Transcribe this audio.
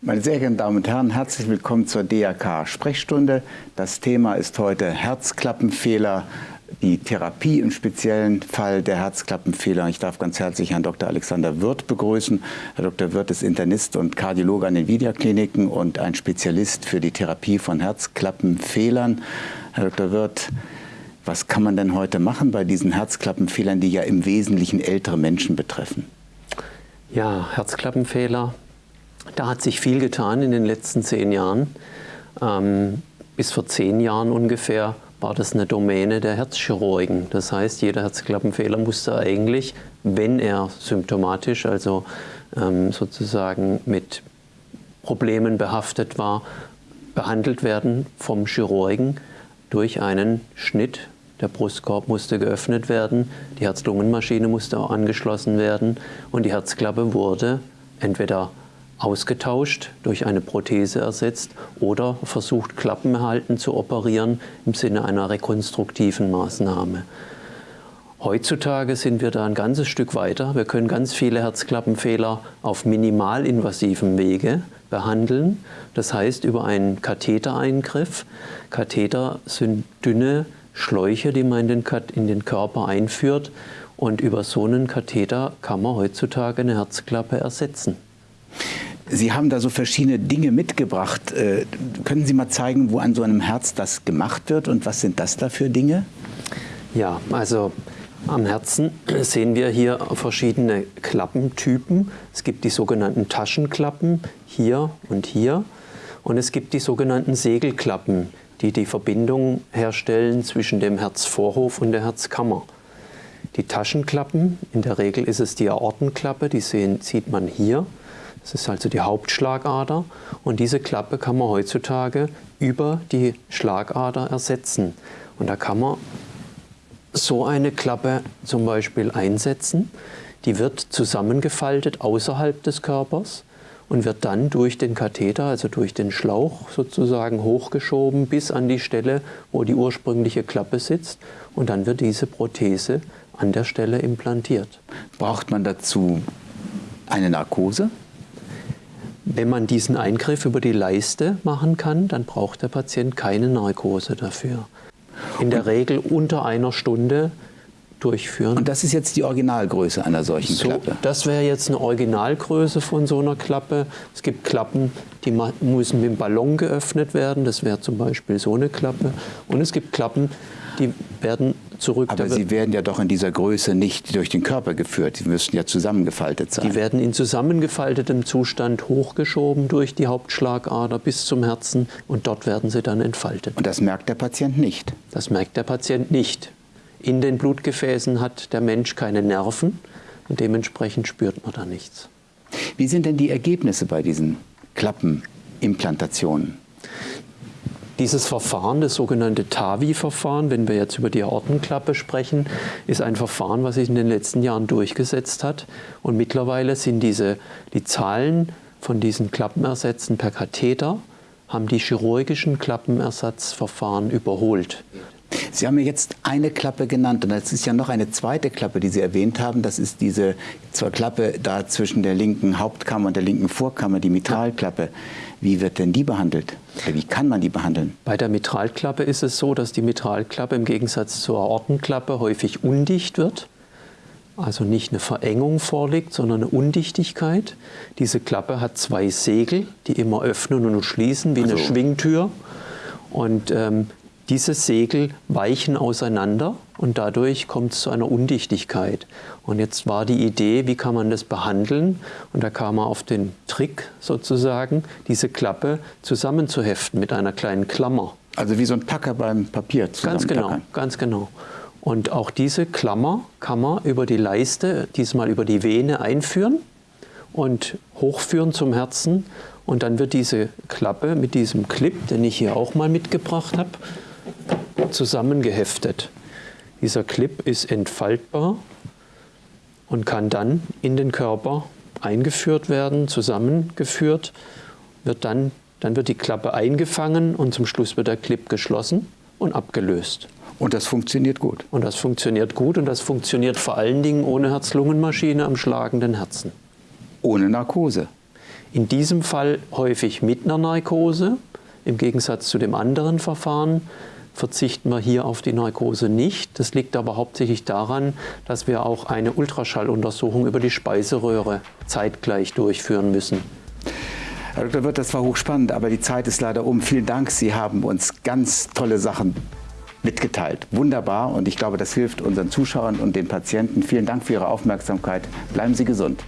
Meine sehr geehrten Damen und Herren, herzlich willkommen zur DRK Sprechstunde. Das Thema ist heute Herzklappenfehler, die Therapie im speziellen Fall der Herzklappenfehler. Ich darf ganz herzlich Herrn Dr. Alexander Wirth begrüßen. Herr Dr. Wirth ist Internist und Kardiologe an den Vidia-Kliniken und ein Spezialist für die Therapie von Herzklappenfehlern. Herr Dr. Wirth, was kann man denn heute machen bei diesen Herzklappenfehlern, die ja im Wesentlichen ältere Menschen betreffen? Ja, Herzklappenfehler da hat sich viel getan in den letzten zehn Jahren. Ähm, bis vor zehn Jahren ungefähr war das eine Domäne der Herzchirurgen. Das heißt, jeder Herzklappenfehler musste eigentlich, wenn er symptomatisch, also ähm, sozusagen mit Problemen behaftet war, behandelt werden vom Chirurgen durch einen Schnitt. Der Brustkorb musste geöffnet werden, die Herz-Lungen-Maschine musste auch angeschlossen werden und die Herzklappe wurde entweder ausgetauscht, durch eine Prothese ersetzt oder versucht, Klappenerhalten zu operieren im Sinne einer rekonstruktiven Maßnahme. Heutzutage sind wir da ein ganzes Stück weiter. Wir können ganz viele Herzklappenfehler auf minimalinvasivem Wege behandeln. Das heißt über einen Kathetereingriff. Katheter sind dünne Schläuche, die man in den Körper einführt. Und über so einen Katheter kann man heutzutage eine Herzklappe ersetzen. Sie haben da so verschiedene Dinge mitgebracht. Äh, können Sie mal zeigen, wo an so einem Herz das gemacht wird und was sind das da für Dinge? Ja, also am Herzen sehen wir hier verschiedene Klappentypen. Es gibt die sogenannten Taschenklappen hier und hier und es gibt die sogenannten Segelklappen, die die Verbindung herstellen zwischen dem Herzvorhof und der Herzkammer. Die Taschenklappen, in der Regel ist es die Aortenklappe, die sehen, sieht man hier. Das ist also die Hauptschlagader und diese Klappe kann man heutzutage über die Schlagader ersetzen. Und da kann man so eine Klappe zum Beispiel einsetzen. Die wird zusammengefaltet außerhalb des Körpers und wird dann durch den Katheter, also durch den Schlauch sozusagen hochgeschoben bis an die Stelle, wo die ursprüngliche Klappe sitzt. Und dann wird diese Prothese an der Stelle implantiert. Braucht man dazu eine Narkose? Wenn man diesen Eingriff über die Leiste machen kann, dann braucht der Patient keine Narkose dafür. In der Regel unter einer Stunde durchführen. Und das ist jetzt die Originalgröße einer solchen so, Klappe? Das wäre jetzt eine Originalgröße von so einer Klappe. Es gibt Klappen, die müssen mit dem Ballon geöffnet werden. Das wäre zum Beispiel so eine Klappe. Und es gibt Klappen, die werden zurück. Aber sie werden ja doch in dieser Größe nicht durch den Körper geführt. Sie müssten ja zusammengefaltet sein. Die werden in zusammengefaltetem Zustand hochgeschoben durch die Hauptschlagader bis zum Herzen und dort werden sie dann entfaltet. Und das merkt der Patient nicht? Das merkt der Patient nicht. In den Blutgefäßen hat der Mensch keine Nerven und dementsprechend spürt man da nichts. Wie sind denn die Ergebnisse bei diesen Klappenimplantationen? Dieses Verfahren, das sogenannte TAVI-Verfahren, wenn wir jetzt über die Aortenklappe sprechen, ist ein Verfahren, was sich in den letzten Jahren durchgesetzt hat. Und mittlerweile sind diese, die Zahlen von diesen Klappenersätzen per Katheter, haben die chirurgischen Klappenersatzverfahren überholt. Sie haben mir jetzt eine Klappe genannt und es ist ja noch eine zweite Klappe, die Sie erwähnt haben. Das ist diese zur Klappe da zwischen der linken Hauptkammer und der linken Vorkammer, die Mitralklappe. Wie wird denn die behandelt? Wie kann man die behandeln? Bei der Mitralklappe ist es so, dass die Mitralklappe im Gegensatz zur Aortenklappe häufig undicht wird. Also nicht eine Verengung vorliegt, sondern eine Undichtigkeit. Diese Klappe hat zwei Segel, die immer öffnen und schließen wie also. eine Schwingtür. Und ähm, diese Segel weichen auseinander und dadurch kommt es zu einer Undichtigkeit. Und jetzt war die Idee, wie kann man das behandeln? Und da kam man auf den Trick sozusagen, diese Klappe zusammenzuheften mit einer kleinen Klammer. Also wie so ein Packer beim Papier Ganz genau, ganz genau. Und auch diese Klammer kann man über die Leiste, diesmal über die Vene einführen und hochführen zum Herzen. Und dann wird diese Klappe mit diesem Clip, den ich hier auch mal mitgebracht habe, zusammengeheftet. Dieser Clip ist entfaltbar und kann dann in den Körper eingeführt werden, zusammengeführt, wird dann, dann wird die Klappe eingefangen und zum Schluss wird der Clip geschlossen und abgelöst. Und das funktioniert gut? Und das funktioniert gut und das funktioniert vor allen Dingen ohne Herz-Lungen-Maschine am schlagenden Herzen. Ohne Narkose? In diesem Fall häufig mit einer Narkose. Im Gegensatz zu dem anderen Verfahren verzichten wir hier auf die Narkose nicht. Das liegt aber hauptsächlich daran, dass wir auch eine Ultraschalluntersuchung über die Speiseröhre zeitgleich durchführen müssen. Herr Dr. Wirth, das war hochspannend, aber die Zeit ist leider um. Vielen Dank, Sie haben uns ganz tolle Sachen mitgeteilt. Wunderbar und ich glaube, das hilft unseren Zuschauern und den Patienten. Vielen Dank für Ihre Aufmerksamkeit. Bleiben Sie gesund.